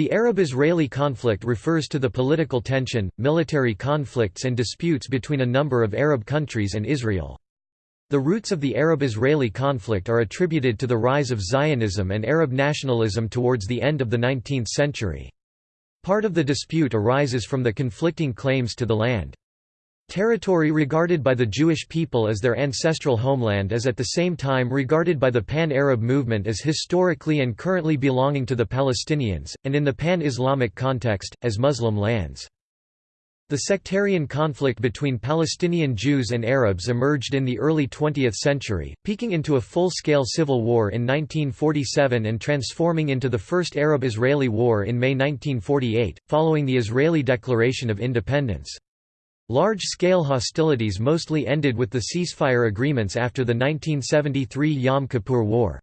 The Arab-Israeli conflict refers to the political tension, military conflicts and disputes between a number of Arab countries and Israel. The roots of the Arab-Israeli conflict are attributed to the rise of Zionism and Arab nationalism towards the end of the 19th century. Part of the dispute arises from the conflicting claims to the land. Territory regarded by the Jewish people as their ancestral homeland is at the same time regarded by the Pan-Arab movement as historically and currently belonging to the Palestinians, and in the Pan-Islamic context, as Muslim lands. The sectarian conflict between Palestinian Jews and Arabs emerged in the early 20th century, peaking into a full-scale civil war in 1947 and transforming into the First Arab-Israeli War in May 1948, following the Israeli Declaration of Independence. Large-scale hostilities mostly ended with the ceasefire agreements after the 1973 Yom Kippur War.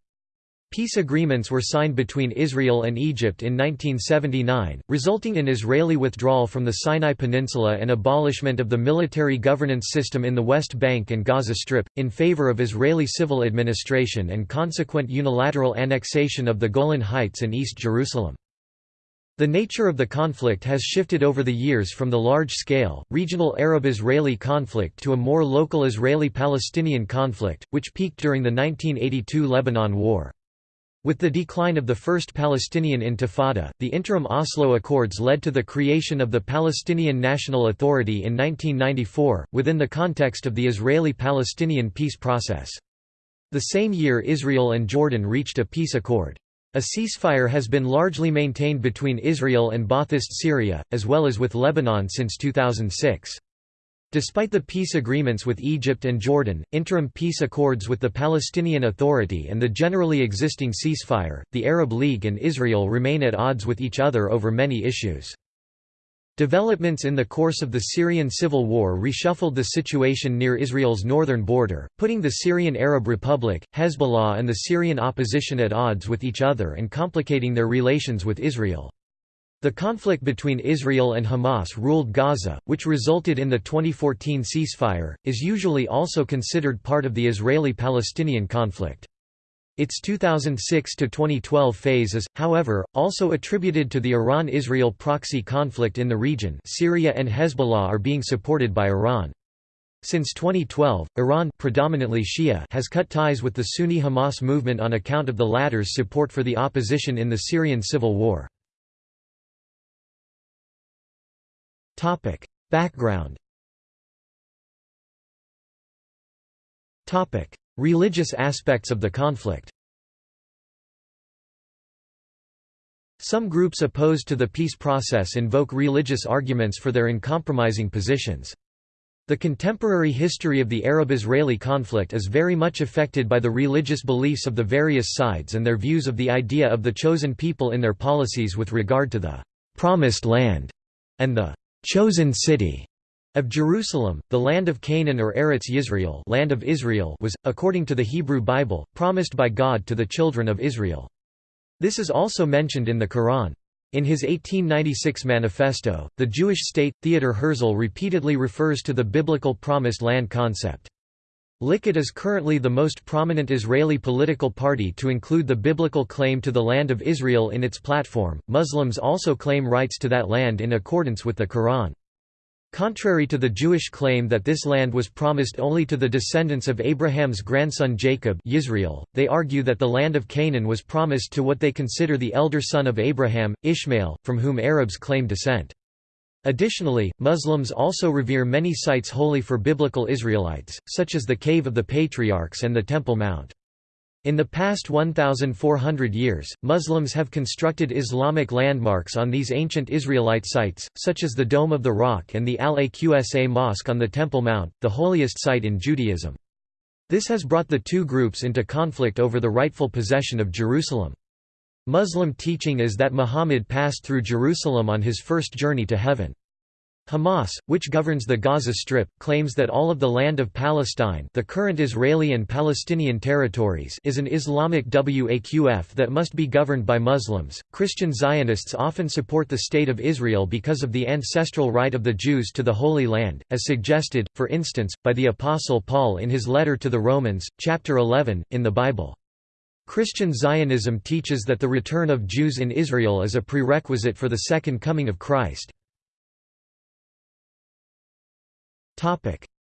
Peace agreements were signed between Israel and Egypt in 1979, resulting in Israeli withdrawal from the Sinai Peninsula and abolishment of the military governance system in the West Bank and Gaza Strip, in favor of Israeli civil administration and consequent unilateral annexation of the Golan Heights and East Jerusalem. The nature of the conflict has shifted over the years from the large-scale, regional Arab-Israeli conflict to a more local Israeli-Palestinian conflict, which peaked during the 1982 Lebanon War. With the decline of the First Palestinian Intifada, the interim Oslo Accords led to the creation of the Palestinian National Authority in 1994, within the context of the Israeli-Palestinian peace process. The same year Israel and Jordan reached a peace accord. A ceasefire has been largely maintained between Israel and Ba'athist Syria, as well as with Lebanon since 2006. Despite the peace agreements with Egypt and Jordan, interim peace accords with the Palestinian Authority and the generally existing ceasefire, the Arab League and Israel remain at odds with each other over many issues. Developments in the course of the Syrian civil war reshuffled the situation near Israel's northern border, putting the Syrian Arab Republic, Hezbollah and the Syrian opposition at odds with each other and complicating their relations with Israel. The conflict between Israel and Hamas ruled Gaza, which resulted in the 2014 ceasefire, is usually also considered part of the Israeli-Palestinian conflict. Its 2006–2012 phase is, however, also attributed to the Iran-Israel proxy conflict in the region Syria and Hezbollah are being supported by Iran. Since 2012, Iran predominantly Shia has cut ties with the Sunni Hamas movement on account of the latter's support for the opposition in the Syrian civil war. Background Religious aspects of the conflict Some groups opposed to the peace process invoke religious arguments for their uncompromising positions. The contemporary history of the Arab-Israeli conflict is very much affected by the religious beliefs of the various sides and their views of the idea of the chosen people in their policies with regard to the «promised land» and the «chosen city» Of Jerusalem, the land of Canaan or Eretz Yisrael land of Israel was, according to the Hebrew Bible, promised by God to the children of Israel. This is also mentioned in the Quran. In his 1896 manifesto, the Jewish state, Theodor Herzl repeatedly refers to the biblical Promised Land concept. Likud is currently the most prominent Israeli political party to include the biblical claim to the land of Israel in its platform. Muslims also claim rights to that land in accordance with the Quran. Contrary to the Jewish claim that this land was promised only to the descendants of Abraham's grandson Jacob Yisrael, they argue that the land of Canaan was promised to what they consider the elder son of Abraham, Ishmael, from whom Arabs claim descent. Additionally, Muslims also revere many sites holy for biblical Israelites, such as the Cave of the Patriarchs and the Temple Mount. In the past 1,400 years, Muslims have constructed Islamic landmarks on these ancient Israelite sites, such as the Dome of the Rock and the Al-Aqsa Mosque on the Temple Mount, the holiest site in Judaism. This has brought the two groups into conflict over the rightful possession of Jerusalem. Muslim teaching is that Muhammad passed through Jerusalem on his first journey to heaven. Hamas, which governs the Gaza Strip, claims that all of the land of Palestine the current Israeli and Palestinian territories is an Islamic Waqf that must be governed by Muslims. Christian Zionists often support the State of Israel because of the ancestral right of the Jews to the Holy Land, as suggested, for instance, by the Apostle Paul in his letter to the Romans, chapter 11, in the Bible. Christian Zionism teaches that the return of Jews in Israel is a prerequisite for the second coming of Christ.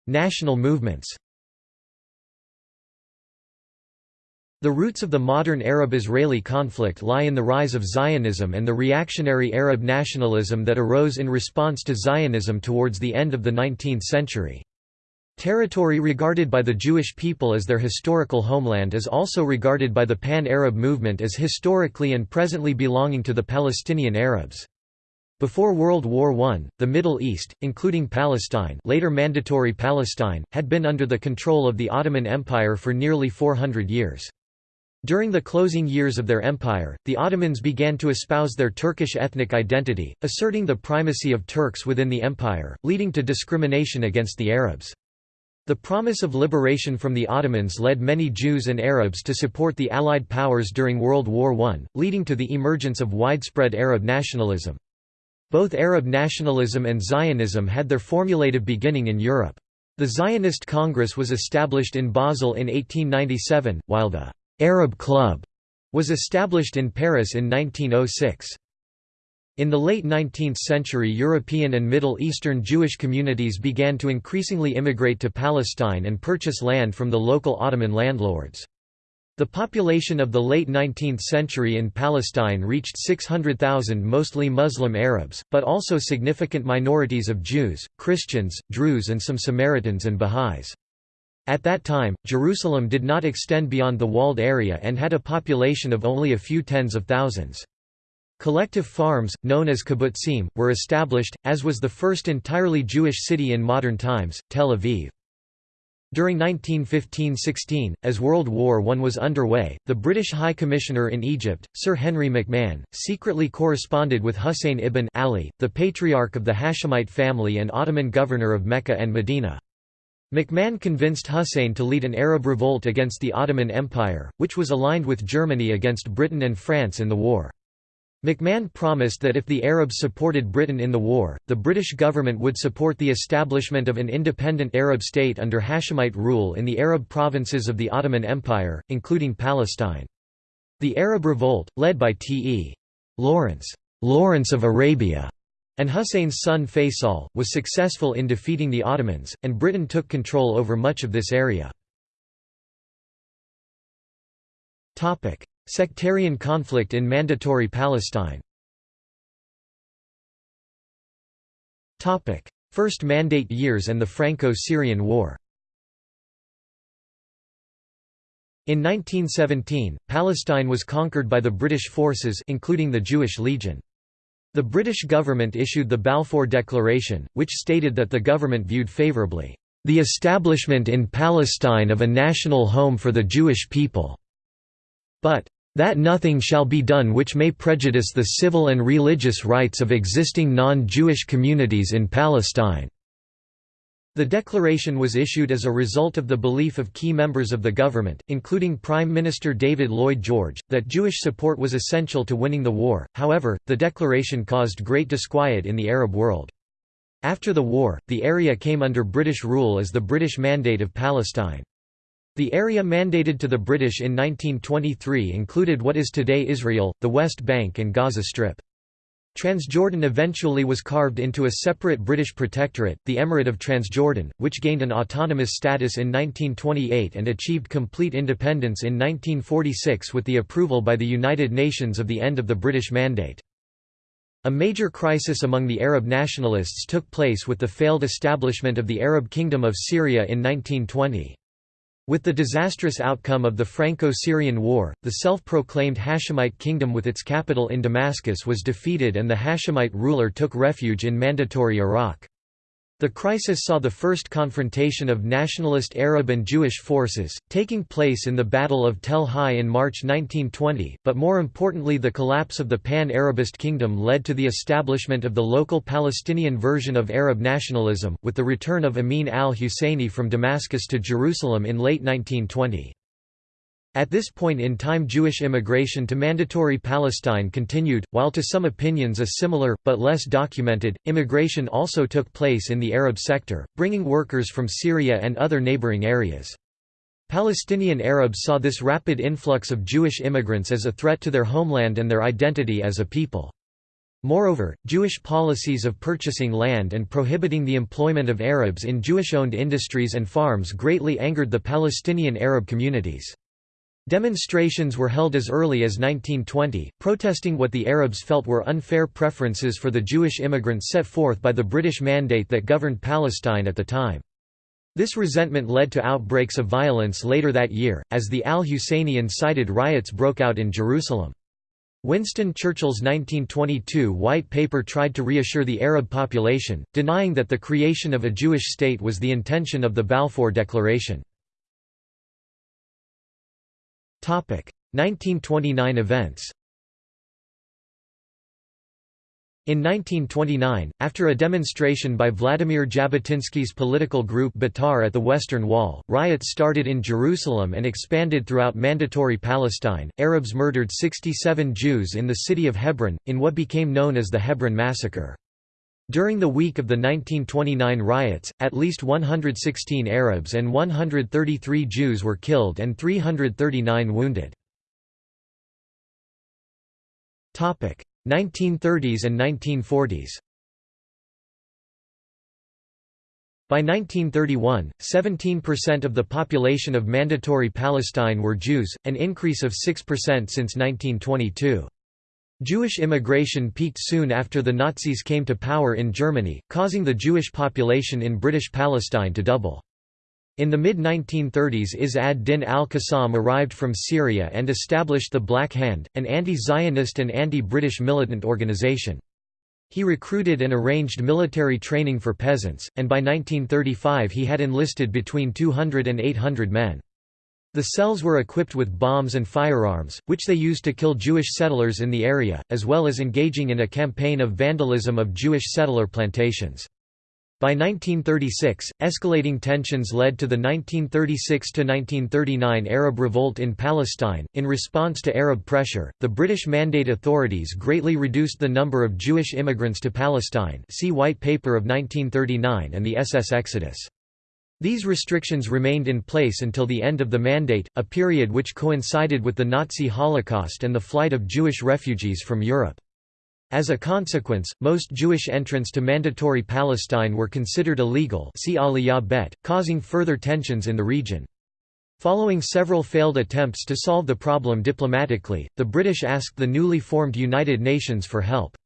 National movements The roots of the modern Arab-Israeli conflict lie in the rise of Zionism and the reactionary Arab nationalism that arose in response to Zionism towards the end of the 19th century. Territory regarded by the Jewish people as their historical homeland is also regarded by the Pan-Arab movement as historically and presently belonging to the Palestinian Arabs. Before World War I, the Middle East, including Palestine later Mandatory Palestine, had been under the control of the Ottoman Empire for nearly 400 years. During the closing years of their empire, the Ottomans began to espouse their Turkish ethnic identity, asserting the primacy of Turks within the empire, leading to discrimination against the Arabs. The promise of liberation from the Ottomans led many Jews and Arabs to support the Allied powers during World War I, leading to the emergence of widespread Arab nationalism. Both Arab nationalism and Zionism had their formulative beginning in Europe. The Zionist Congress was established in Basel in 1897, while the Arab Club was established in Paris in 1906. In the late 19th century European and Middle Eastern Jewish communities began to increasingly immigrate to Palestine and purchase land from the local Ottoman landlords. The population of the late 19th century in Palestine reached 600,000 mostly Muslim Arabs, but also significant minorities of Jews, Christians, Druze and some Samaritans and Baha'is. At that time, Jerusalem did not extend beyond the walled area and had a population of only a few tens of thousands. Collective farms, known as kibbutzim, were established, as was the first entirely Jewish city in modern times, Tel Aviv. During 1915–16, as World War I was underway, the British High Commissioner in Egypt, Sir Henry McMahon, secretly corresponded with Hussein ibn Ali, the patriarch of the Hashemite family and Ottoman governor of Mecca and Medina. McMahon convinced Hussein to lead an Arab revolt against the Ottoman Empire, which was aligned with Germany against Britain and France in the war. McMahon promised that if the Arabs supported Britain in the war, the British government would support the establishment of an independent Arab state under Hashemite rule in the Arab provinces of the Ottoman Empire, including Palestine. The Arab revolt, led by T.E. Lawrence, Lawrence of Arabia, and Hussein's son Faisal, was successful in defeating the Ottomans, and Britain took control over much of this area. Sectarian conflict in Mandatory Palestine. First Mandate years and the Franco-Syrian War. In 1917, Palestine was conquered by the British forces including the Jewish Legion. The British government issued the Balfour Declaration, which stated that the government viewed favourably, "...the establishment in Palestine of a national home for the Jewish people", but, "...that nothing shall be done which may prejudice the civil and religious rights of existing non-Jewish communities in Palestine." The declaration was issued as a result of the belief of key members of the government, including Prime Minister David Lloyd George, that Jewish support was essential to winning the war. However, the declaration caused great disquiet in the Arab world. After the war, the area came under British rule as the British Mandate of Palestine. The area mandated to the British in 1923 included what is today Israel, the West Bank and Gaza Strip. Transjordan eventually was carved into a separate British protectorate, the Emirate of Transjordan, which gained an autonomous status in 1928 and achieved complete independence in 1946 with the approval by the United Nations of the end of the British Mandate. A major crisis among the Arab nationalists took place with the failed establishment of the Arab Kingdom of Syria in 1920. With the disastrous outcome of the Franco-Syrian War, the self-proclaimed Hashemite kingdom with its capital in Damascus was defeated and the Hashemite ruler took refuge in Mandatory Iraq. The crisis saw the first confrontation of nationalist Arab and Jewish forces, taking place in the Battle of Tel Hai in March 1920, but more importantly the collapse of the Pan-Arabist kingdom led to the establishment of the local Palestinian version of Arab nationalism, with the return of Amin al-Husseini from Damascus to Jerusalem in late 1920. At this point in time Jewish immigration to Mandatory Palestine continued, while to some opinions a similar, but less documented, immigration also took place in the Arab sector, bringing workers from Syria and other neighboring areas. Palestinian Arabs saw this rapid influx of Jewish immigrants as a threat to their homeland and their identity as a people. Moreover, Jewish policies of purchasing land and prohibiting the employment of Arabs in Jewish-owned industries and farms greatly angered the Palestinian Arab communities. Demonstrations were held as early as 1920, protesting what the Arabs felt were unfair preferences for the Jewish immigrants set forth by the British Mandate that governed Palestine at the time. This resentment led to outbreaks of violence later that year, as the al-Husseini-incited riots broke out in Jerusalem. Winston Churchill's 1922 White Paper tried to reassure the Arab population, denying that the creation of a Jewish state was the intention of the Balfour Declaration. 1929 events In 1929, after a demonstration by Vladimir Jabotinsky's political group Betar at the Western Wall, riots started in Jerusalem and expanded throughout Mandatory Palestine. Arabs murdered 67 Jews in the city of Hebron, in what became known as the Hebron Massacre. During the week of the 1929 riots, at least 116 Arabs and 133 Jews were killed and 339 wounded. 1930s and 1940s By 1931, 17% of the population of Mandatory Palestine were Jews, an increase of 6% since 1922. Jewish immigration peaked soon after the Nazis came to power in Germany, causing the Jewish population in British Palestine to double. In the mid-1930s Izz ad-Din al-Qassam arrived from Syria and established the Black Hand, an anti-Zionist and anti-British militant organization. He recruited and arranged military training for peasants, and by 1935 he had enlisted between 200 and 800 men. The cells were equipped with bombs and firearms, which they used to kill Jewish settlers in the area, as well as engaging in a campaign of vandalism of Jewish settler plantations. By 1936, escalating tensions led to the 1936–1939 Arab Revolt in Palestine. In response to Arab pressure, the British Mandate authorities greatly reduced the number of Jewish immigrants to Palestine see White Paper of 1939 and the SS Exodus. These restrictions remained in place until the end of the Mandate, a period which coincided with the Nazi Holocaust and the flight of Jewish refugees from Europe. As a consequence, most Jewish entrants to Mandatory Palestine were considered illegal see Aliyah Bet, causing further tensions in the region. Following several failed attempts to solve the problem diplomatically, the British asked the newly formed United Nations for help.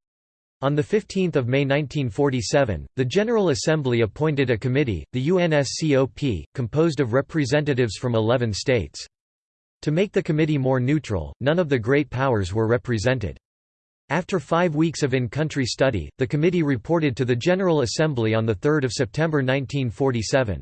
On 15 May 1947, the General Assembly appointed a committee, the UNSCOP, composed of representatives from 11 states. To make the committee more neutral, none of the great powers were represented. After five weeks of in-country study, the committee reported to the General Assembly on 3 September 1947.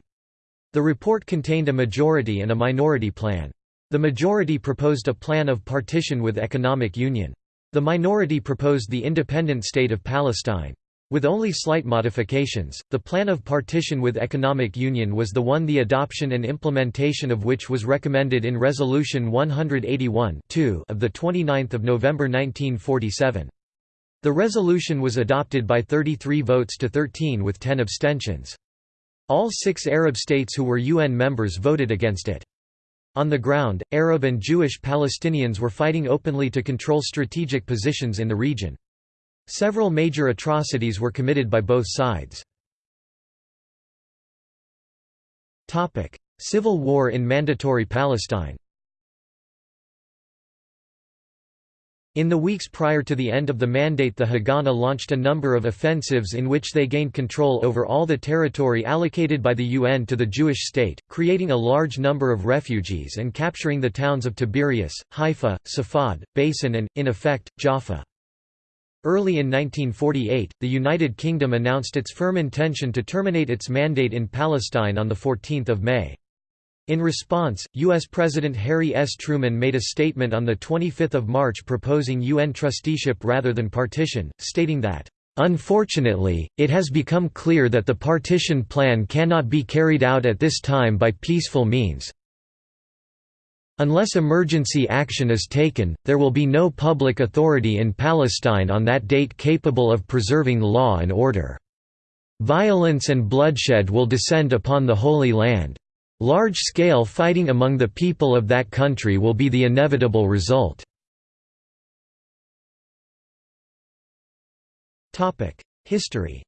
The report contained a majority and a minority plan. The majority proposed a plan of partition with economic union. The minority proposed the independent state of Palestine. With only slight modifications, the plan of partition with economic union was the one the adoption and implementation of which was recommended in Resolution 181 of 29 November 1947. The resolution was adopted by 33 votes to 13 with 10 abstentions. All six Arab states who were UN members voted against it. On the ground, Arab and Jewish Palestinians were fighting openly to control strategic positions in the region. Several major atrocities were committed by both sides. Civil war in Mandatory Palestine In the weeks prior to the end of the mandate the Haganah launched a number of offensives in which they gained control over all the territory allocated by the UN to the Jewish state, creating a large number of refugees and capturing the towns of Tiberias, Haifa, Safad, Beisan and, in effect, Jaffa. Early in 1948, the United Kingdom announced its firm intention to terminate its mandate in Palestine on 14 May. In response, U.S. President Harry S. Truman made a statement on 25 March proposing UN trusteeship rather than partition, stating that, "...unfortunately, it has become clear that the partition plan cannot be carried out at this time by peaceful means, Unless emergency action is taken, there will be no public authority in Palestine on that date capable of preserving law and order. Violence and bloodshed will descend upon the Holy Land. Large-scale fighting among the people of that country will be the inevitable result. History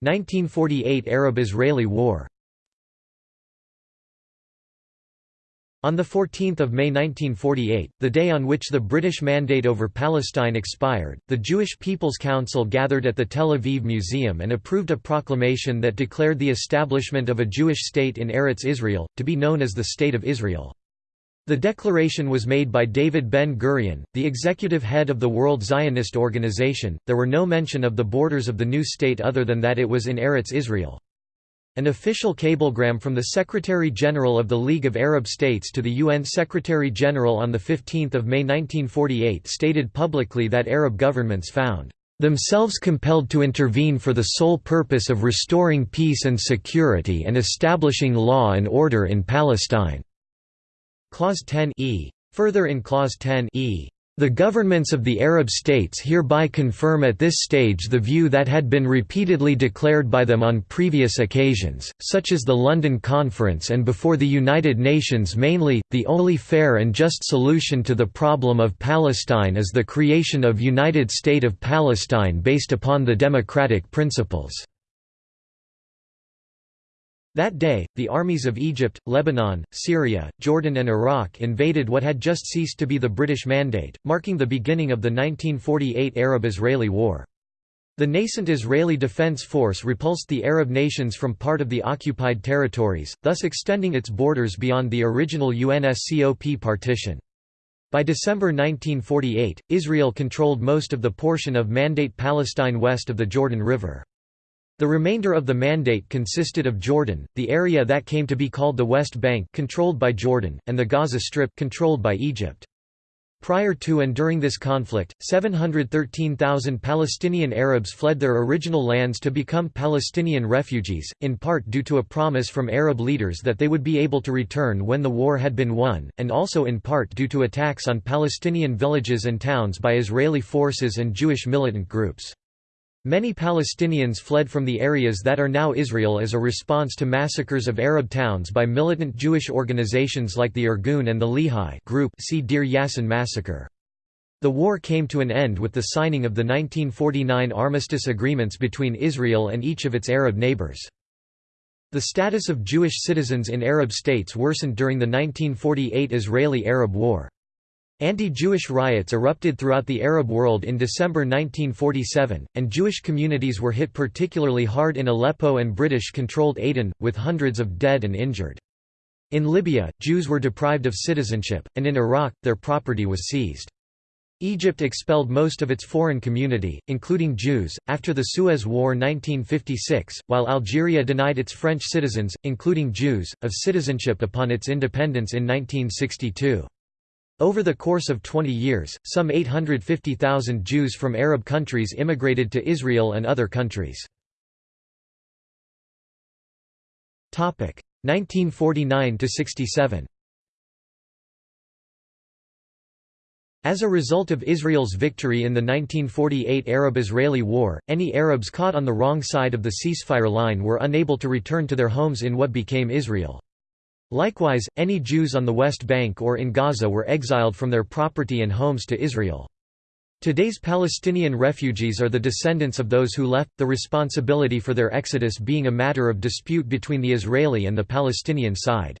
1948 Arab–Israeli War On 14 May 1948, the day on which the British Mandate over Palestine expired, the Jewish People's Council gathered at the Tel Aviv Museum and approved a proclamation that declared the establishment of a Jewish state in Eretz Israel, to be known as the State of Israel. The declaration was made by David Ben-Gurion, the executive head of the World Zionist Organization. There were no mention of the borders of the new state other than that it was in Eretz Israel. An official cablegram from the Secretary-General of the League of Arab States to the UN Secretary-General on 15 May 1948 stated publicly that Arab governments found themselves compelled to intervene for the sole purpose of restoring peace and security and establishing law and order in Palestine." Clause 10 e. Further in Clause 10 e. The governments of the Arab states hereby confirm at this stage the view that had been repeatedly declared by them on previous occasions, such as the London Conference and before the United Nations mainly, the only fair and just solution to the problem of Palestine is the creation of United State of Palestine based upon the democratic principles. That day, the armies of Egypt, Lebanon, Syria, Jordan and Iraq invaded what had just ceased to be the British Mandate, marking the beginning of the 1948 Arab–Israeli War. The nascent Israeli Defense Force repulsed the Arab nations from part of the occupied territories, thus extending its borders beyond the original UNSCOP partition. By December 1948, Israel controlled most of the portion of Mandate Palestine west of the Jordan River. The remainder of the mandate consisted of Jordan, the area that came to be called the West Bank controlled by Jordan, and the Gaza Strip controlled by Egypt. Prior to and during this conflict, 713,000 Palestinian Arabs fled their original lands to become Palestinian refugees, in part due to a promise from Arab leaders that they would be able to return when the war had been won, and also in part due to attacks on Palestinian villages and towns by Israeli forces and Jewish militant groups. Many Palestinians fled from the areas that are now Israel as a response to massacres of Arab towns by militant Jewish organizations like the Irgun and the Lehi group see Deir Yassin massacre. The war came to an end with the signing of the 1949 armistice agreements between Israel and each of its Arab neighbors. The status of Jewish citizens in Arab states worsened during the 1948 Israeli-Arab War. Anti-Jewish riots erupted throughout the Arab world in December 1947, and Jewish communities were hit particularly hard in Aleppo and British-controlled Aden, with hundreds of dead and injured. In Libya, Jews were deprived of citizenship, and in Iraq, their property was seized. Egypt expelled most of its foreign community, including Jews, after the Suez War 1956, while Algeria denied its French citizens, including Jews, of citizenship upon its independence in 1962. Over the course of 20 years, some 850,000 Jews from Arab countries immigrated to Israel and other countries. 1949–67 As a result of Israel's victory in the 1948 Arab–Israeli War, any Arabs caught on the wrong side of the ceasefire line were unable to return to their homes in what became Israel. Likewise, any Jews on the West Bank or in Gaza were exiled from their property and homes to Israel. Today's Palestinian refugees are the descendants of those who left, the responsibility for their exodus being a matter of dispute between the Israeli and the Palestinian side.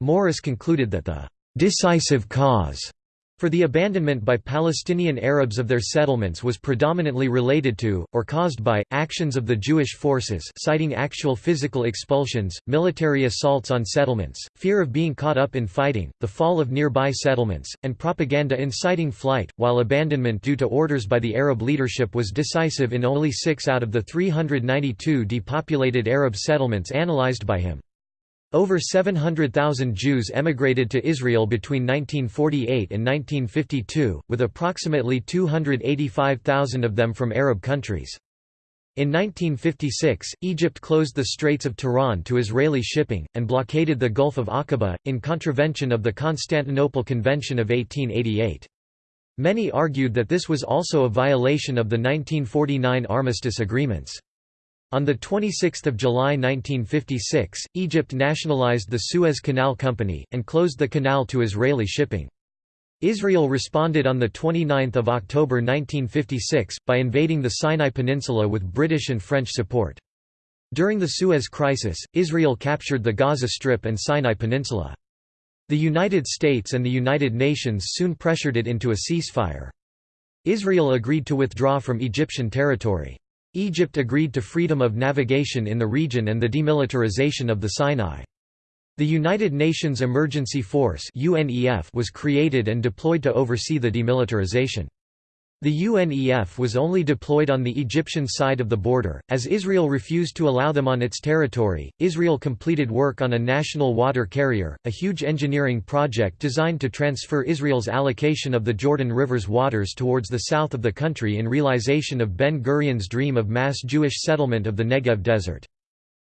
Morris concluded that the decisive cause for the abandonment by Palestinian Arabs of their settlements was predominantly related to, or caused by, actions of the Jewish forces citing actual physical expulsions, military assaults on settlements, fear of being caught up in fighting, the fall of nearby settlements, and propaganda inciting flight, while abandonment due to orders by the Arab leadership was decisive in only six out of the 392 depopulated Arab settlements analyzed by him. Over 700,000 Jews emigrated to Israel between 1948 and 1952, with approximately 285,000 of them from Arab countries. In 1956, Egypt closed the Straits of Tiran to Israeli shipping, and blockaded the Gulf of Aqaba, in contravention of the Constantinople Convention of 1888. Many argued that this was also a violation of the 1949 armistice agreements. On 26 July 1956, Egypt nationalized the Suez Canal Company, and closed the canal to Israeli shipping. Israel responded on 29 October 1956, by invading the Sinai Peninsula with British and French support. During the Suez Crisis, Israel captured the Gaza Strip and Sinai Peninsula. The United States and the United Nations soon pressured it into a ceasefire. Israel agreed to withdraw from Egyptian territory. Egypt agreed to freedom of navigation in the region and the demilitarization of the Sinai. The United Nations Emergency Force was created and deployed to oversee the demilitarization. The UNEF was only deployed on the Egyptian side of the border, as Israel refused to allow them on its territory. Israel completed work on a national water carrier, a huge engineering project designed to transfer Israel's allocation of the Jordan River's waters towards the south of the country in realization of Ben Gurion's dream of mass Jewish settlement of the Negev desert.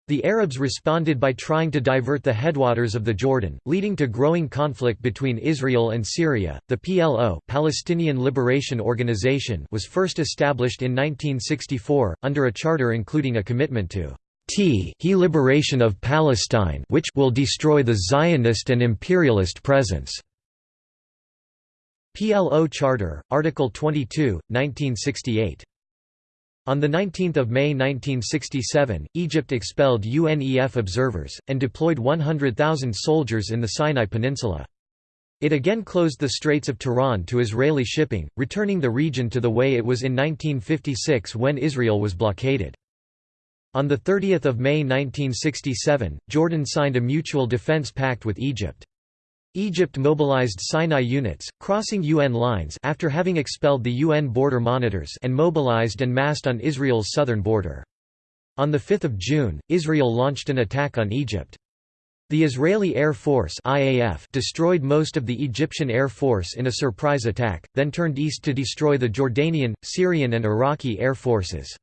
The Arabs responded by trying to divert the headwaters of the Jordan, leading to growing conflict between Israel and Syria. The PLO, Palestinian Liberation Organization, was first established in 1964 under a charter including a commitment to t he liberation of Palestine, which will destroy the Zionist and imperialist presence. PLO Charter, Article 22, 1968. On 19 May 1967, Egypt expelled UNEF observers, and deployed 100,000 soldiers in the Sinai Peninsula. It again closed the Straits of Tiran to Israeli shipping, returning the region to the way it was in 1956 when Israel was blockaded. On 30 May 1967, Jordan signed a mutual defense pact with Egypt. Egypt mobilized Sinai units, crossing UN lines after having expelled the UN border monitors and mobilized and massed on Israel's southern border. On 5 June, Israel launched an attack on Egypt. The Israeli Air Force IAF destroyed most of the Egyptian Air Force in a surprise attack, then turned east to destroy the Jordanian, Syrian and Iraqi air forces.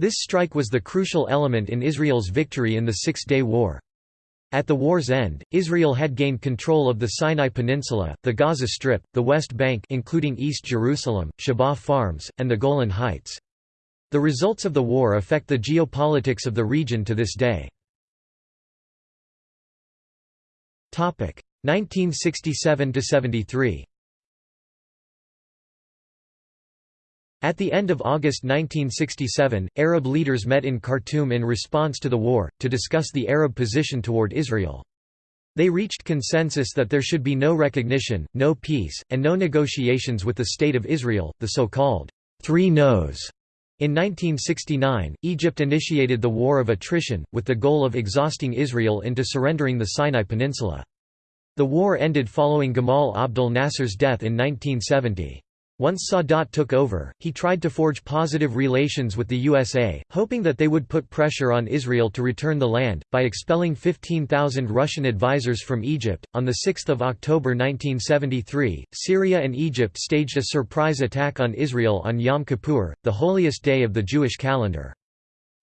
This strike was the crucial element in Israel's victory in the Six-Day War. At the war's end, Israel had gained control of the Sinai Peninsula, the Gaza Strip, the West Bank including East Jerusalem, Shabaa Farms, and the Golan Heights. The results of the war affect the geopolitics of the region to this day. 1967–73 At the end of August 1967, Arab leaders met in Khartoum in response to the war, to discuss the Arab position toward Israel. They reached consensus that there should be no recognition, no peace, and no negotiations with the State of Israel, the so-called Three No's. In 1969, Egypt initiated the War of Attrition, with the goal of exhausting Israel into surrendering the Sinai Peninsula. The war ended following Gamal Abdel Nasser's death in 1970. Once Sadat took over, he tried to forge positive relations with the USA, hoping that they would put pressure on Israel to return the land, by expelling 15,000 Russian advisors from Egypt. On 6 October 1973, Syria and Egypt staged a surprise attack on Israel on Yom Kippur, the holiest day of the Jewish calendar.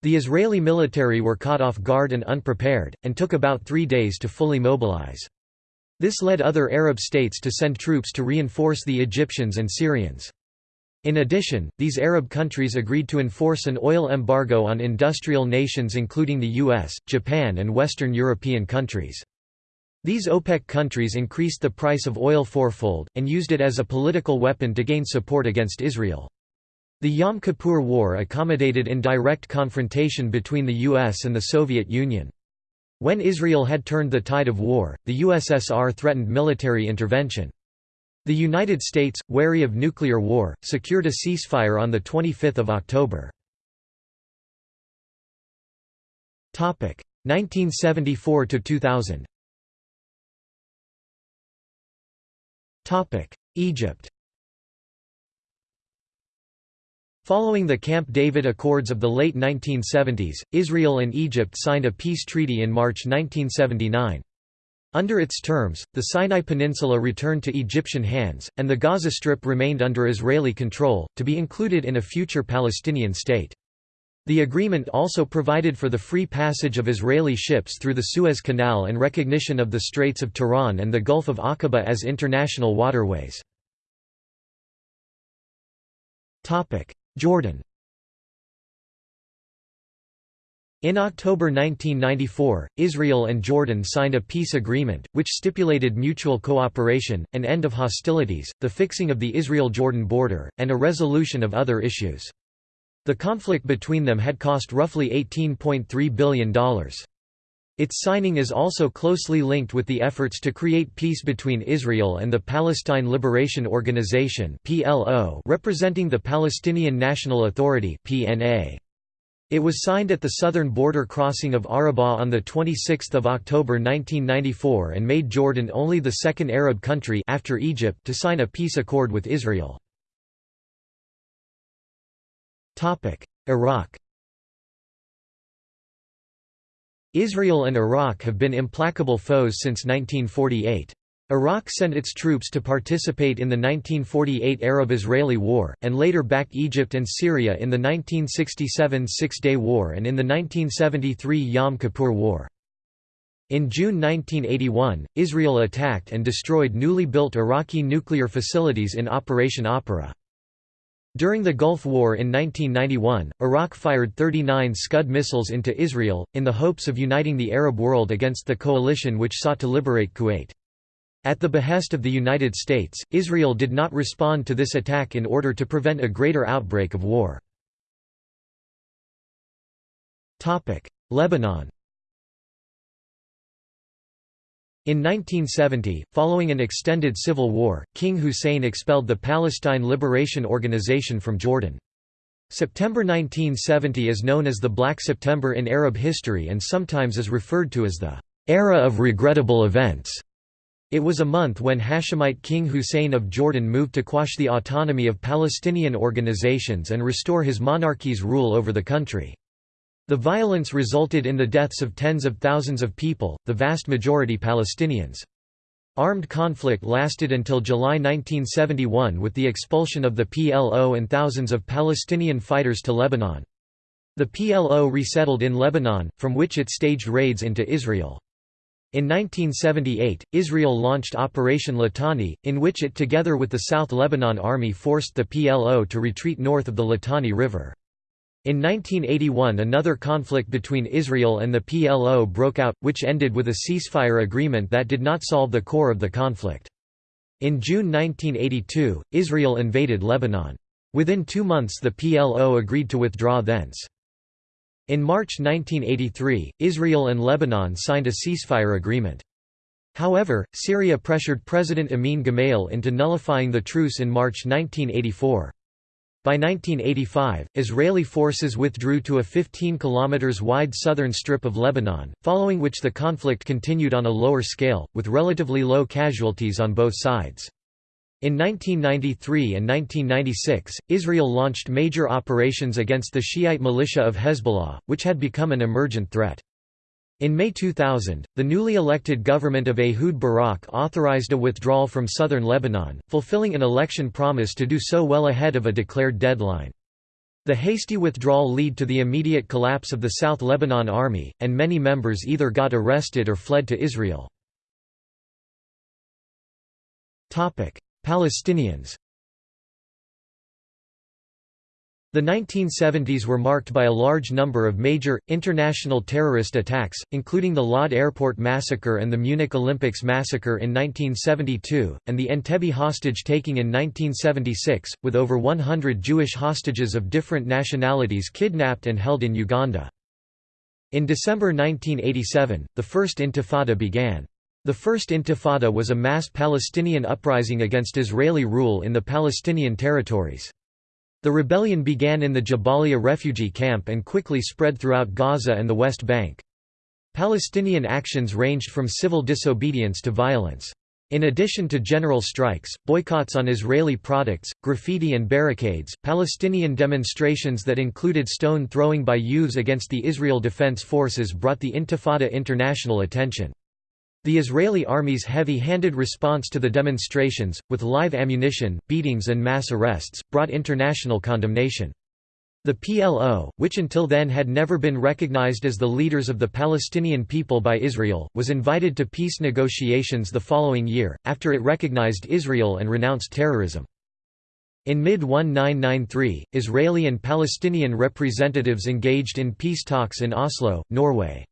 The Israeli military were caught off guard and unprepared, and took about three days to fully mobilize. This led other Arab states to send troops to reinforce the Egyptians and Syrians. In addition, these Arab countries agreed to enforce an oil embargo on industrial nations including the US, Japan and Western European countries. These OPEC countries increased the price of oil fourfold, and used it as a political weapon to gain support against Israel. The Yom Kippur War accommodated in direct confrontation between the US and the Soviet Union. When Israel had turned the tide of war, the USSR threatened military intervention. The United States, wary of nuclear war, secured a ceasefire on 25 October. 1974–2000 Egypt Following the Camp David Accords of the late 1970s, Israel and Egypt signed a peace treaty in March 1979. Under its terms, the Sinai Peninsula returned to Egyptian hands, and the Gaza Strip remained under Israeli control, to be included in a future Palestinian state. The agreement also provided for the free passage of Israeli ships through the Suez Canal and recognition of the Straits of Tiran and the Gulf of Aqaba as international waterways. Jordan In October 1994, Israel and Jordan signed a peace agreement, which stipulated mutual cooperation, an end of hostilities, the fixing of the Israel-Jordan border, and a resolution of other issues. The conflict between them had cost roughly $18.3 billion. Its signing is also closely linked with the efforts to create peace between Israel and the Palestine Liberation Organization representing the Palestinian National Authority. It was signed at the southern border crossing of Arabah on 26 October 1994 and made Jordan only the second Arab country after Egypt to sign a peace accord with Israel. Iraq Israel and Iraq have been implacable foes since 1948. Iraq sent its troops to participate in the 1948 Arab-Israeli War, and later backed Egypt and Syria in the 1967 Six-Day War and in the 1973 Yom Kippur War. In June 1981, Israel attacked and destroyed newly built Iraqi nuclear facilities in Operation Opera. During the Gulf War in 1991, Iraq fired 39 Scud missiles into Israel, in the hopes of uniting the Arab world against the coalition which sought to liberate Kuwait. At the behest of the United States, Israel did not respond to this attack in order to prevent a greater outbreak of war. Lebanon In 1970, following an extended civil war, King Hussein expelled the Palestine Liberation Organization from Jordan. September 1970 is known as the Black September in Arab history and sometimes is referred to as the era of regrettable events. It was a month when Hashemite King Hussein of Jordan moved to quash the autonomy of Palestinian organizations and restore his monarchy's rule over the country. The violence resulted in the deaths of tens of thousands of people, the vast majority Palestinians. Armed conflict lasted until July 1971 with the expulsion of the PLO and thousands of Palestinian fighters to Lebanon. The PLO resettled in Lebanon, from which it staged raids into Israel. In 1978, Israel launched Operation Litani, in which it together with the South Lebanon Army forced the PLO to retreat north of the Litani River. In 1981 another conflict between Israel and the PLO broke out, which ended with a ceasefire agreement that did not solve the core of the conflict. In June 1982, Israel invaded Lebanon. Within two months the PLO agreed to withdraw thence. In March 1983, Israel and Lebanon signed a ceasefire agreement. However, Syria pressured President Amin Gemayel into nullifying the truce in March 1984. By 1985, Israeli forces withdrew to a 15 km wide southern strip of Lebanon, following which the conflict continued on a lower scale, with relatively low casualties on both sides. In 1993 and 1996, Israel launched major operations against the Shiite militia of Hezbollah, which had become an emergent threat. In May 2000, the newly elected government of Ehud Barak authorized a withdrawal from southern Lebanon, fulfilling an election promise to do so well ahead of a declared deadline. The hasty withdrawal led to the immediate collapse of the South Lebanon Army, and many members either got arrested or fled to Israel. Palestinians The 1970s were marked by a large number of major, international terrorist attacks, including the Lod Airport Massacre and the Munich Olympics Massacre in 1972, and the Entebbe hostage-taking in 1976, with over 100 Jewish hostages of different nationalities kidnapped and held in Uganda. In December 1987, the First Intifada began. The First Intifada was a mass Palestinian uprising against Israeli rule in the Palestinian territories. The rebellion began in the Jabalia refugee camp and quickly spread throughout Gaza and the West Bank. Palestinian actions ranged from civil disobedience to violence. In addition to general strikes, boycotts on Israeli products, graffiti and barricades, Palestinian demonstrations that included stone throwing by youths against the Israel Defense Forces brought the Intifada international attention. The Israeli army's heavy-handed response to the demonstrations, with live ammunition, beatings and mass arrests, brought international condemnation. The PLO, which until then had never been recognized as the leaders of the Palestinian people by Israel, was invited to peace negotiations the following year, after it recognized Israel and renounced terrorism. In mid-1993, Israeli and Palestinian representatives engaged in peace talks in Oslo, Norway.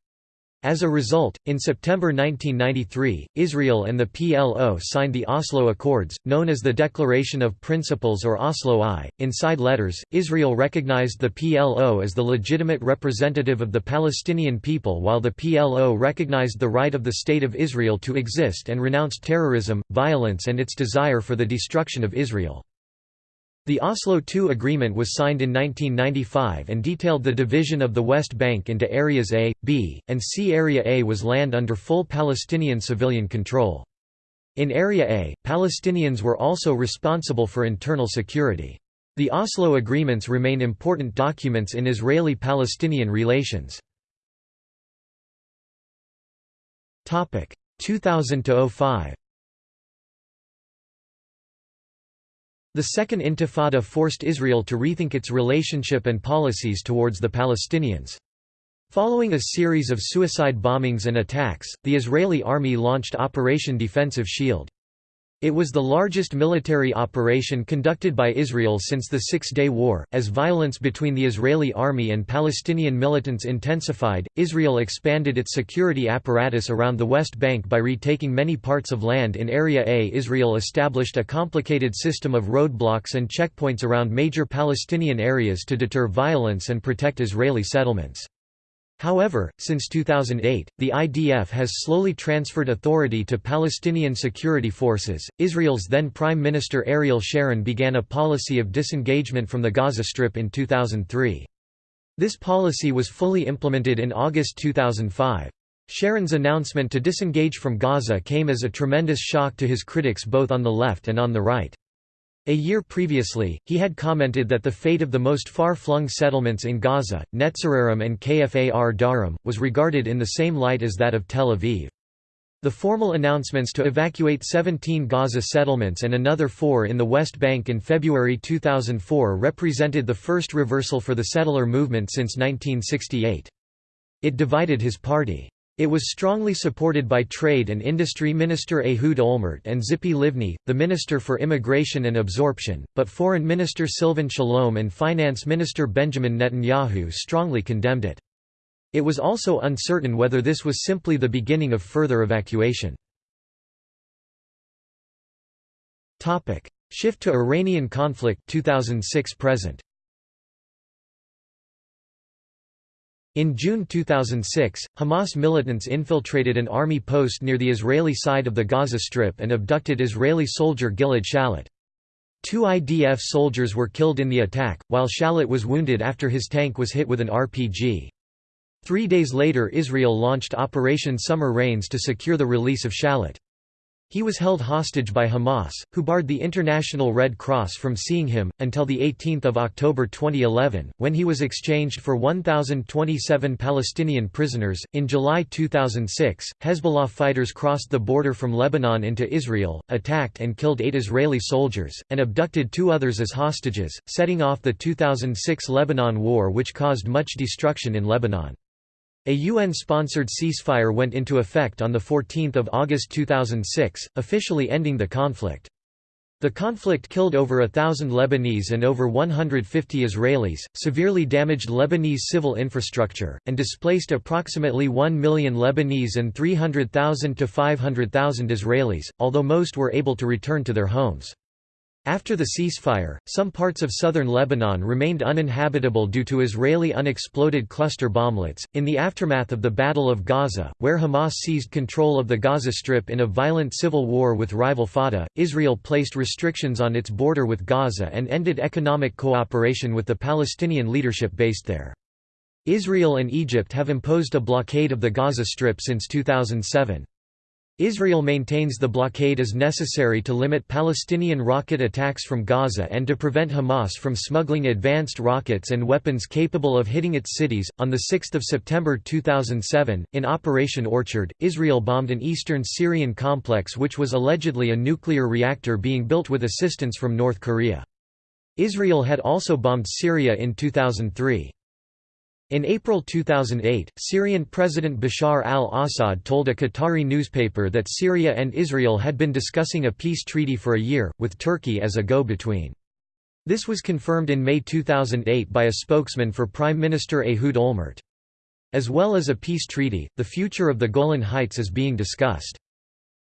As a result, in September 1993, Israel and the PLO signed the Oslo Accords, known as the Declaration of Principles or Oslo I. In side letters, Israel recognized the PLO as the legitimate representative of the Palestinian people while the PLO recognized the right of the State of Israel to exist and renounced terrorism, violence and its desire for the destruction of Israel. The Oslo II Agreement was signed in 1995 and detailed the division of the West Bank into Areas A, B, and C. Area A was land under full Palestinian civilian control. In Area A, Palestinians were also responsible for internal security. The Oslo agreements remain important documents in Israeli-Palestinian relations. 2000–05 The Second Intifada forced Israel to rethink its relationship and policies towards the Palestinians. Following a series of suicide bombings and attacks, the Israeli army launched Operation Defensive Shield. It was the largest military operation conducted by Israel since the Six-Day War. As violence between the Israeli army and Palestinian militants intensified, Israel expanded its security apparatus around the West Bank by retaking many parts of land in Area A. Israel established a complicated system of roadblocks and checkpoints around major Palestinian areas to deter violence and protect Israeli settlements. However, since 2008, the IDF has slowly transferred authority to Palestinian security forces. Israel's then Prime Minister Ariel Sharon began a policy of disengagement from the Gaza Strip in 2003. This policy was fully implemented in August 2005. Sharon's announcement to disengage from Gaza came as a tremendous shock to his critics both on the left and on the right. A year previously, he had commented that the fate of the most far-flung settlements in Gaza, Netzarim and Kfar Darom, was regarded in the same light as that of Tel Aviv. The formal announcements to evacuate 17 Gaza settlements and another four in the West Bank in February 2004 represented the first reversal for the settler movement since 1968. It divided his party. It was strongly supported by Trade and Industry Minister Ehud Olmert and Tzipi Livni, the Minister for Immigration and Absorption, but Foreign Minister Silvan Shalom and Finance Minister Benjamin Netanyahu strongly condemned it. It was also uncertain whether this was simply the beginning of further evacuation. Shift to Iranian conflict 2006 present In June 2006, Hamas militants infiltrated an army post near the Israeli side of the Gaza Strip and abducted Israeli soldier Gilad Shalit. Two IDF soldiers were killed in the attack, while Shalit was wounded after his tank was hit with an RPG. Three days later Israel launched Operation Summer Rains to secure the release of Shalit. He was held hostage by Hamas, who barred the International Red Cross from seeing him, until 18 October 2011, when he was exchanged for 1,027 Palestinian prisoners. In July 2006, Hezbollah fighters crossed the border from Lebanon into Israel, attacked and killed eight Israeli soldiers, and abducted two others as hostages, setting off the 2006 Lebanon War which caused much destruction in Lebanon. A UN-sponsored ceasefire went into effect on 14 August 2006, officially ending the conflict. The conflict killed over a thousand Lebanese and over 150 Israelis, severely damaged Lebanese civil infrastructure, and displaced approximately 1 million Lebanese and 300,000 to 500,000 Israelis, although most were able to return to their homes. After the ceasefire, some parts of southern Lebanon remained uninhabitable due to Israeli unexploded cluster bomblets. In the aftermath of the Battle of Gaza, where Hamas seized control of the Gaza Strip in a violent civil war with rival Fatah, Israel placed restrictions on its border with Gaza and ended economic cooperation with the Palestinian leadership based there. Israel and Egypt have imposed a blockade of the Gaza Strip since 2007. Israel maintains the blockade is necessary to limit Palestinian rocket attacks from Gaza and to prevent Hamas from smuggling advanced rockets and weapons capable of hitting its cities. On 6 September 2007, in Operation Orchard, Israel bombed an eastern Syrian complex which was allegedly a nuclear reactor being built with assistance from North Korea. Israel had also bombed Syria in 2003. In April 2008, Syrian President Bashar al-Assad told a Qatari newspaper that Syria and Israel had been discussing a peace treaty for a year, with Turkey as a go-between. This was confirmed in May 2008 by a spokesman for Prime Minister Ehud Olmert. As well as a peace treaty, the future of the Golan Heights is being discussed.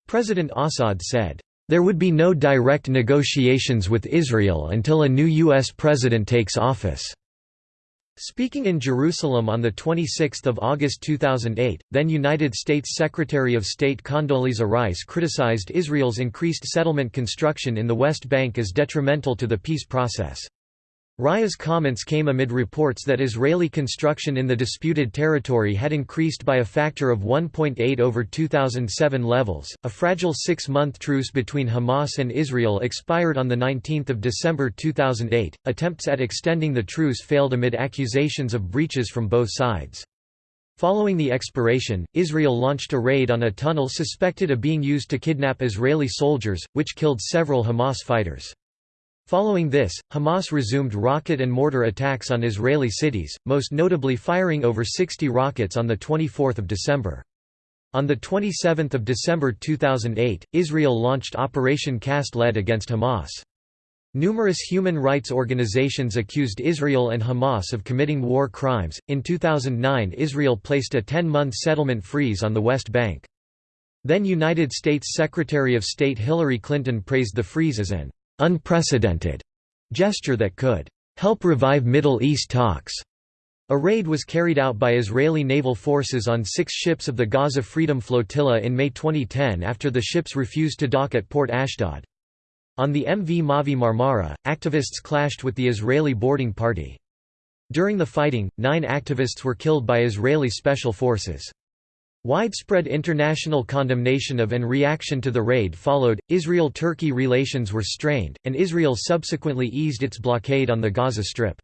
President Assad said, "...there would be no direct negotiations with Israel until a new U.S. president takes office." Speaking in Jerusalem on 26 August 2008, then United States Secretary of State Condoleezza Rice criticized Israel's increased settlement construction in the West Bank as detrimental to the peace process. Rice's comments came amid reports that Israeli construction in the disputed territory had increased by a factor of 1.8 over 2007 levels. A fragile six month truce between Hamas and Israel expired on 19 December 2008. Attempts at extending the truce failed amid accusations of breaches from both sides. Following the expiration, Israel launched a raid on a tunnel suspected of being used to kidnap Israeli soldiers, which killed several Hamas fighters. Following this, Hamas resumed rocket and mortar attacks on Israeli cities, most notably firing over 60 rockets on 24 December. On 27 December 2008, Israel launched Operation Cast Lead against Hamas. Numerous human rights organizations accused Israel and Hamas of committing war crimes. In 2009, Israel placed a 10 month settlement freeze on the West Bank. Then United States Secretary of State Hillary Clinton praised the freeze as an unprecedented gesture that could help revive Middle East talks. A raid was carried out by Israeli naval forces on six ships of the Gaza Freedom Flotilla in May 2010 after the ships refused to dock at Port Ashdod. On the MV Mavi Marmara, activists clashed with the Israeli boarding party. During the fighting, nine activists were killed by Israeli special forces. Widespread international condemnation of and reaction to the raid followed. Israel Turkey relations were strained, and Israel subsequently eased its blockade on the Gaza Strip.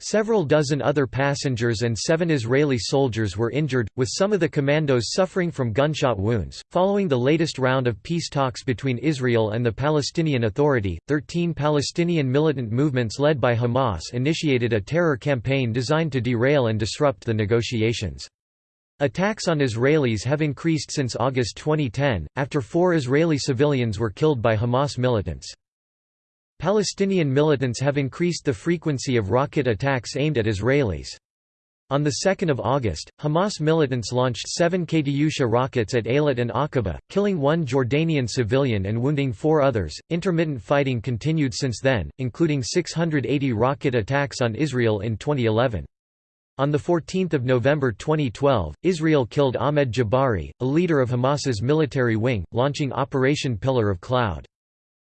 Several dozen other passengers and seven Israeli soldiers were injured, with some of the commandos suffering from gunshot wounds. Following the latest round of peace talks between Israel and the Palestinian Authority, 13 Palestinian militant movements led by Hamas initiated a terror campaign designed to derail and disrupt the negotiations. Attacks on Israelis have increased since August 2010, after four Israeli civilians were killed by Hamas militants. Palestinian militants have increased the frequency of rocket attacks aimed at Israelis. On 2 August, Hamas militants launched seven Katyusha rockets at Eilat and Aqaba, killing one Jordanian civilian and wounding four others. Intermittent fighting continued since then, including 680 rocket attacks on Israel in 2011. On 14 November 2012, Israel killed Ahmed Jabari, a leader of Hamas's military wing, launching Operation Pillar of Cloud.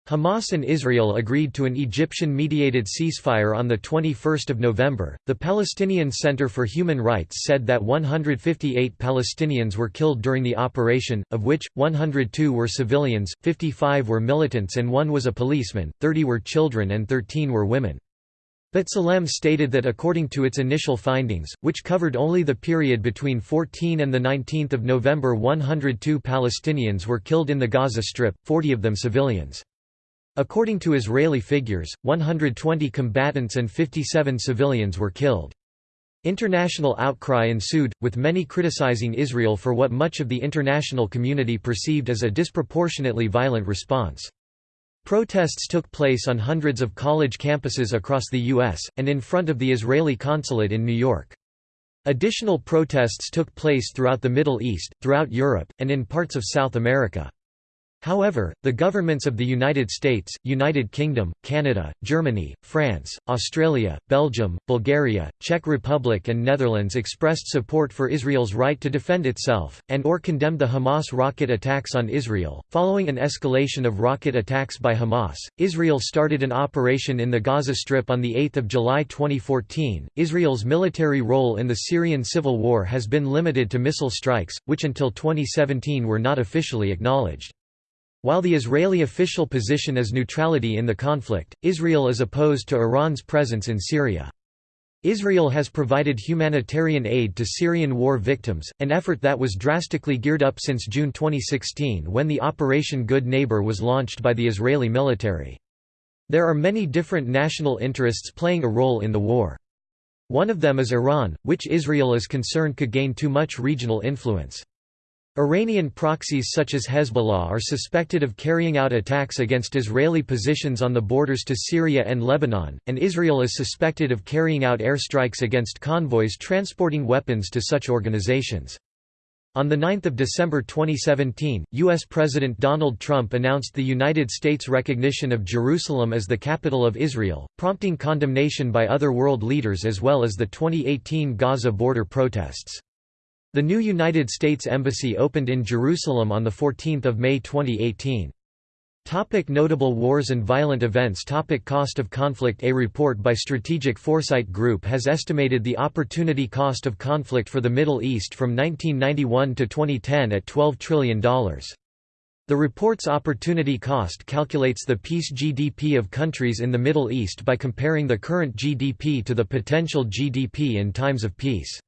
Hamas and Israel agreed to an Egyptian-mediated ceasefire on 21 November. The Palestinian Center for Human Rights said that 158 Palestinians were killed during the operation, of which, 102 were civilians, 55 were militants and one was a policeman, 30 were children and 13 were women. B'Tselem stated that according to its initial findings, which covered only the period between 14 and 19 November 102 Palestinians were killed in the Gaza Strip, 40 of them civilians. According to Israeli figures, 120 combatants and 57 civilians were killed. International outcry ensued, with many criticizing Israel for what much of the international community perceived as a disproportionately violent response. Protests took place on hundreds of college campuses across the U.S., and in front of the Israeli consulate in New York. Additional protests took place throughout the Middle East, throughout Europe, and in parts of South America. However, the governments of the United States, United Kingdom, Canada, Germany, France, Australia, Belgium, Bulgaria, Czech Republic and Netherlands expressed support for Israel's right to defend itself, and or condemned the Hamas rocket attacks on Israel. Following an escalation of rocket attacks by Hamas, Israel started an operation in the Gaza Strip on 8 July 2014. Israel's military role in the Syrian civil war has been limited to missile strikes, which until 2017 were not officially acknowledged. While the Israeli official position is neutrality in the conflict, Israel is opposed to Iran's presence in Syria. Israel has provided humanitarian aid to Syrian war victims, an effort that was drastically geared up since June 2016 when the Operation Good Neighbor was launched by the Israeli military. There are many different national interests playing a role in the war. One of them is Iran, which Israel is concerned could gain too much regional influence. Iranian proxies such as Hezbollah are suspected of carrying out attacks against Israeli positions on the borders to Syria and Lebanon, and Israel is suspected of carrying out airstrikes against convoys transporting weapons to such organizations. On 9 December 2017, U.S. President Donald Trump announced the United States' recognition of Jerusalem as the capital of Israel, prompting condemnation by other world leaders as well as the 2018 Gaza border protests. The new United States Embassy opened in Jerusalem on 14 May 2018. Topic notable wars and violent events Topic Cost of conflict A report by Strategic Foresight Group has estimated the opportunity cost of conflict for the Middle East from 1991 to 2010 at $12 trillion. The report's opportunity cost calculates the peace GDP of countries in the Middle East by comparing the current GDP to the potential GDP in times of peace.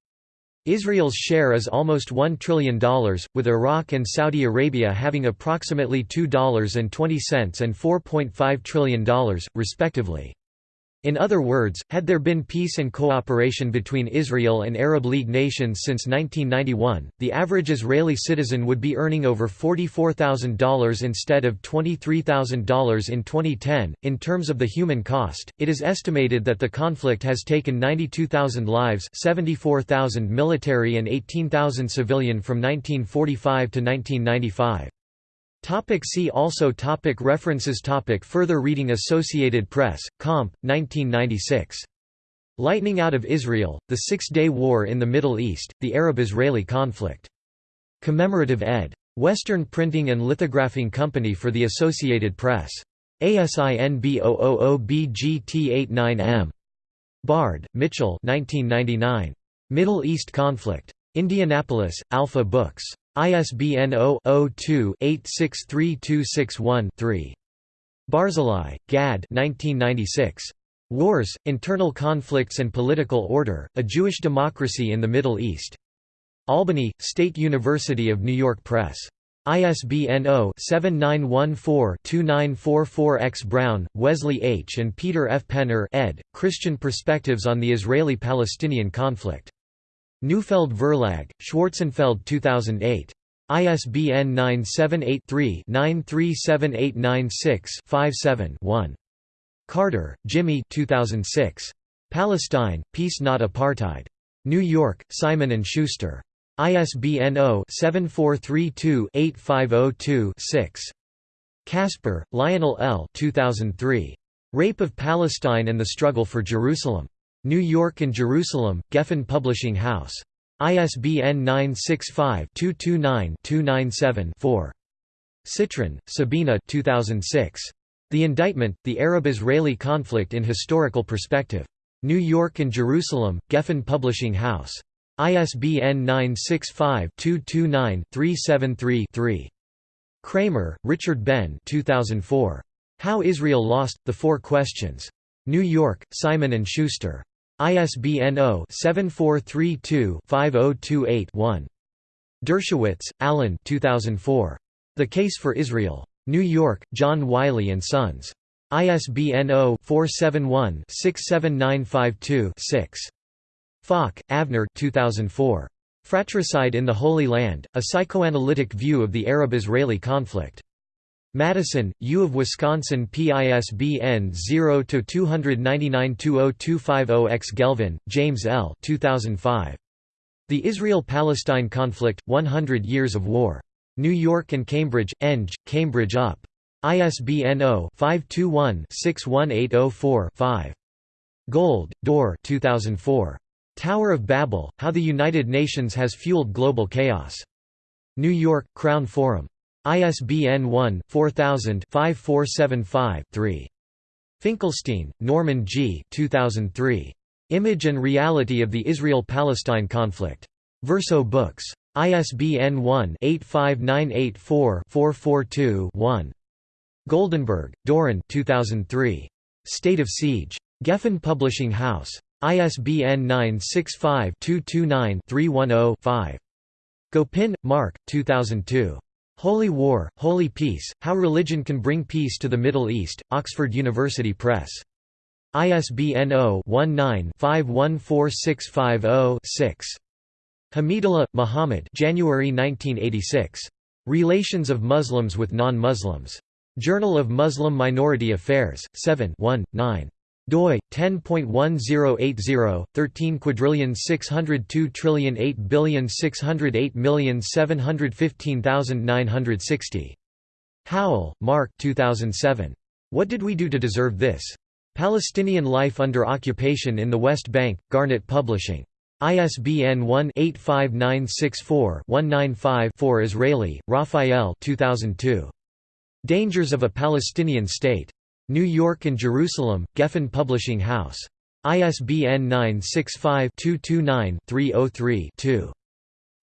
Israel's share is almost $1 trillion, with Iraq and Saudi Arabia having approximately $2.20 and $4.5 trillion, respectively. In other words, had there been peace and cooperation between Israel and Arab League nations since 1991, the average Israeli citizen would be earning over $44,000 instead of $23,000 in 2010. In terms of the human cost, it is estimated that the conflict has taken 92,000 lives, 74,000 military and 18,000 civilian from 1945 to 1995. Topic see also topic References topic Further reading Associated Press, Comp. 1996. Lightning Out of Israel, The Six-Day War in the Middle East, The Arab-Israeli Conflict. Commemorative ed. Western Printing and Lithographing Company for the Associated Press. ASIN B000BGT89M. Bard, Mitchell 1999. Middle East Conflict. Indianapolis, Alpha Books. ISBN 0-02-863261-3. Barzilai, Gad Wars, Internal Conflicts and Political Order, A Jewish Democracy in the Middle East. Albany, State University of New York Press. ISBN 0-7914-2944-X Brown, Wesley H. and Peter F. Penner ed., Christian Perspectives on the Israeli-Palestinian Conflict. Neufeld Verlag, Schwarzenfeld 2008. ISBN 978-3-937896-57-1. Carter, Jimmy 2006. Palestine, Peace Not Apartheid. New York, Simon & Schuster. ISBN 0-7432-8502-6. Casper, Lionel L. 2003. Rape of Palestine and the Struggle for Jerusalem. New York and Jerusalem, Geffen Publishing House. ISBN 965-229-297-4. Citron, Sabina 2006. The Indictment, The Arab-Israeli Conflict in Historical Perspective. New York and Jerusalem, Geffen Publishing House. ISBN 965-229-373-3. Cramer, Richard Ben 2004. How Israel Lost, The Four Questions. New York, Simon & Schuster. ISBN 0-7432-5028-1. Dershowitz, Alan 2004. The Case for Israel. New York, John Wiley & Sons. ISBN 0-471-67952-6. Falk, Avner 2004. Fratricide in the Holy Land, A Psychoanalytic View of the Arab-Israeli Conflict. Madison, U of Wisconsin PISBN 0-299-20250-X Gelvin, James L. 2005. The Israel-Palestine Conflict, 100 Years of War. New York and Cambridge, Eng, Cambridge UP. ISBN 0-521-61804-5. Gold, Dore 2004. Tower of Babel, How the United Nations Has Fueled Global Chaos. New York, Crown Forum. ISBN 1-4000-5475-3. Finkelstein, Norman G. 2003. Image and Reality of the Israel-Palestine Conflict. Verso Books. ISBN 1-85984-442-1. Goldenberg, Doron 2003. State of Siege. Geffen Publishing House. ISBN 965-229-310-5. Gopin, Mark 2002. Holy War, Holy Peace, How Religion Can Bring Peace to the Middle East, Oxford University Press. ISBN 0-19-514650-6. Hamidullah, Muhammad January 1986. Relations of Muslims with Non-Muslims. Journal of Muslim Minority Affairs, 7 1, 9 doi 10.1080 13 quadrillion 602 trillion 8 billion 608 million 715960 Howell, Mark 2007 What did we do to deserve this Palestinian life under occupation in the West Bank Garnet Publishing ISBN 1-85964-195-4 Israeli, Raphael 2002. Dangers of a Palestinian State. New York and Jerusalem, Geffen Publishing House. ISBN 965-229-303-2.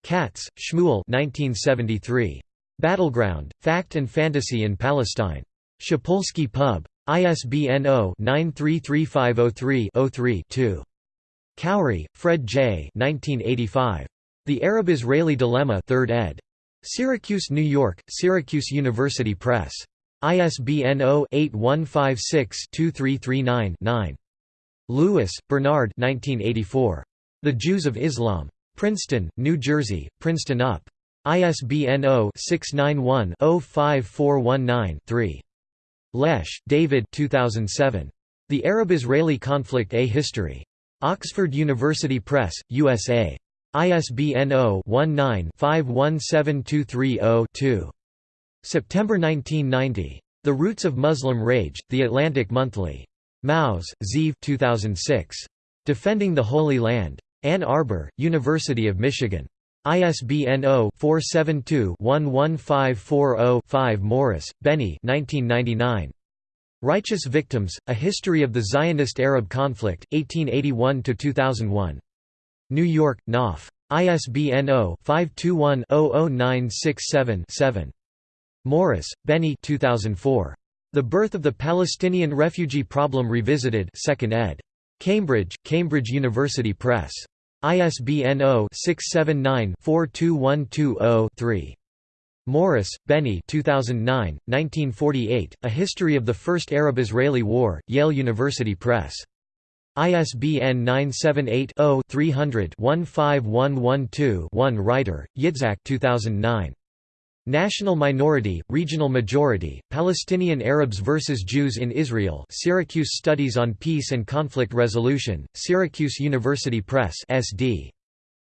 Katz, Shmuel 1973. Battleground, Fact and Fantasy in Palestine. Shapolsky Pub. ISBN 0-933503-3-2. Khouri, Fred J. 1985. The Arab-Israeli Dilemma 3rd ed. Syracuse, New York, Syracuse University Press. ISBN 0-8156-2339-9. Lewis, Bernard 1984. The Jews of Islam. Princeton, New Jersey, Princeton UP. ISBN 0-691-05419-3. Lesch, David 2007. The Arab-Israeli Conflict A History. Oxford University Press, USA. ISBN 0-19-517230-2. September 1990. The Roots of Muslim Rage, The Atlantic Monthly. Maoz, Zeev 2006. Defending the Holy Land. Ann Arbor, University of Michigan. ISBN 0-472-11540-5 Morris, Benny 1999. Righteous Victims, A History of the Zionist-Arab Conflict, 1881–2001. New York, Knopf. ISBN 0-521-00967-7. Morris, Benny 2004. The Birth of the Palestinian Refugee Problem Revisited 2nd ed. Cambridge, Cambridge University Press. ISBN 0-679-42120-3. Morris, Benny 2009, 1948, A History of the First Arab-Israeli War, Yale University Press. ISBN 978-0-300-15112-1 Reiter, Yitzhak 2009. National Minority, Regional Majority, Palestinian Arabs versus Jews in Israel Syracuse Studies on Peace and Conflict Resolution, Syracuse University Press SD.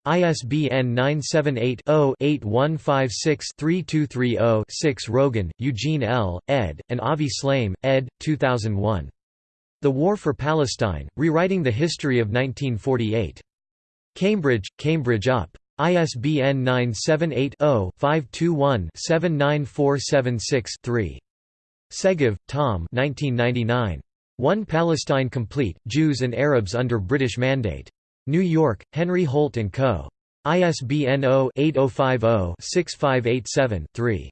ISBN 978-0-8156-3230-6 Rogan, Eugene L., ed., and Avi Shlaim, ed., 2001. The War for Palestine, Rewriting the History of 1948. Cambridge, Cambridge UP. ISBN 978-0-521-79476-3. Segev, Tom 1999. One Palestine Complete, Jews and Arabs under British Mandate. New York, Henry Holt & Co. ISBN 0-8050-6587-3.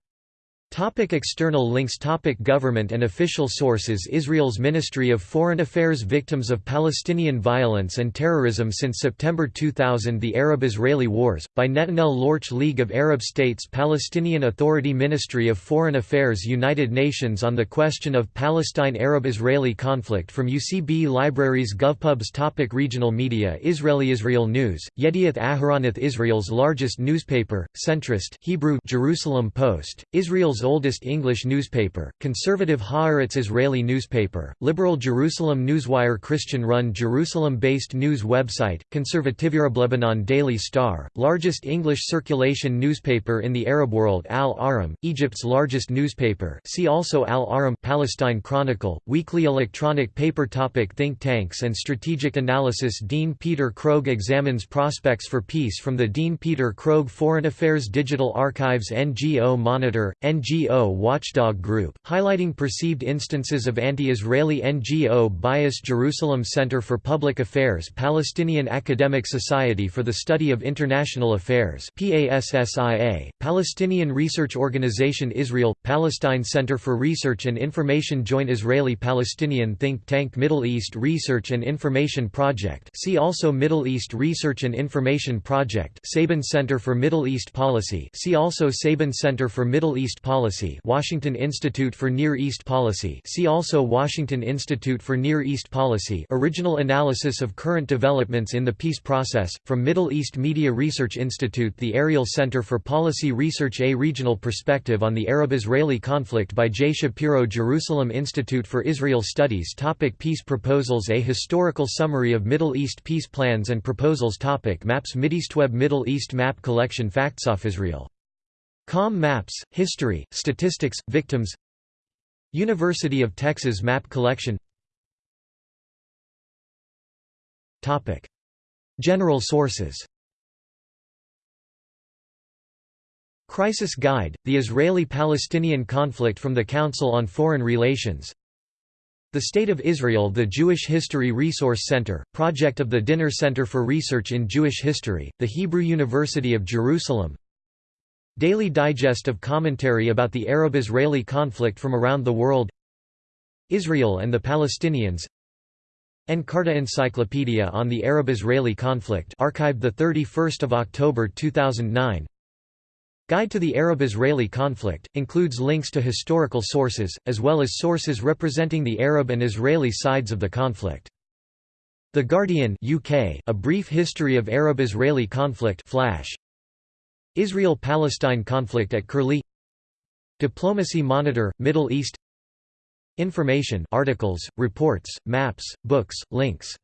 Topic external links Topic Government and official sources Israel's Ministry of Foreign Affairs Victims of Palestinian violence and terrorism Since September 2000 The Arab-Israeli Wars, by Netanel Lorch League of Arab States Palestinian Authority Ministry of Foreign Affairs United Nations on the question of Palestine-Arab-Israeli conflict From UCB Libraries GovPubs Topic Regional media Israeli Israel News, Yedioth Ahronoth Israel's largest newspaper, centrist Hebrew Jerusalem Post, Israel's oldest English newspaper, conservative Haaretz Israeli newspaper, liberal Jerusalem Newswire Christian-run Jerusalem-based news website, Conservative Lebanon Daily Star, largest English circulation newspaper in the Arab world Al Ahram, Egypt's largest newspaper see also Al Ahram Palestine Chronicle, weekly electronic paper topic Think tanks and strategic analysis Dean Peter Krogh examines prospects for peace from the Dean Peter Krogh Foreign Affairs Digital Archives NGO Monitor, NGO NGO watchdog group, highlighting perceived instances of anti-Israeli NGO bias Jerusalem Center for Public Affairs Palestinian Academic Society for the Study of International Affairs PASSIA, Palestinian Research Organization Israel, Palestine Center for Research and Information Joint Israeli-Palestinian think tank Middle East Research and Information Project see also Middle East Research and Information Project Saban Center for Middle East Policy see also Saban Center for Middle East Policy Policy Washington Institute for Near East Policy see also Washington Institute for Near East Policy Original analysis of current developments in the peace process, from Middle East Media Research Institute The Ariel Center for Policy Research A regional perspective on the Arab-Israeli conflict by J. Shapiro Jerusalem Institute for Israel Studies topic Peace proposals A historical summary of Middle East peace plans and proposals topic Maps Mideastweb Middle East Map Collection Facts of Israel Com Maps, History, Statistics, Victims. University of Texas Map Collection. Topic. General sources. Crisis Guide, The Israeli-Palestinian Conflict from the Council on Foreign Relations. The State of Israel The Jewish History Resource Center, project of the Dinur Center for Research in Jewish History, the Hebrew University of Jerusalem Daily Digest of Commentary about the Arab-Israeli conflict from around the world Israel and the Palestinians Encarta Encyclopedia on the Arab-Israeli conflict archived 31 October 2009 Guide to the Arab-Israeli conflict, includes links to historical sources, as well as sources representing the Arab and Israeli sides of the conflict. The Guardian UK, A Brief History of Arab-Israeli Conflict Flash, Israel–Palestine conflict at Curlie. Diplomacy Monitor, Middle East. Information articles, reports, maps, books, links.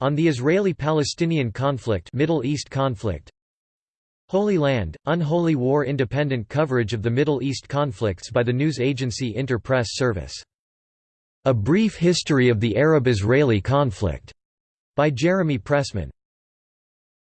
On the Israeli–Palestinian conflict Middle East conflict. Holy Land, Unholy War Independent coverage of the Middle East conflicts by the news agency Inter-Press Service. A Brief History of the Arab–Israeli Conflict, by Jeremy Pressman.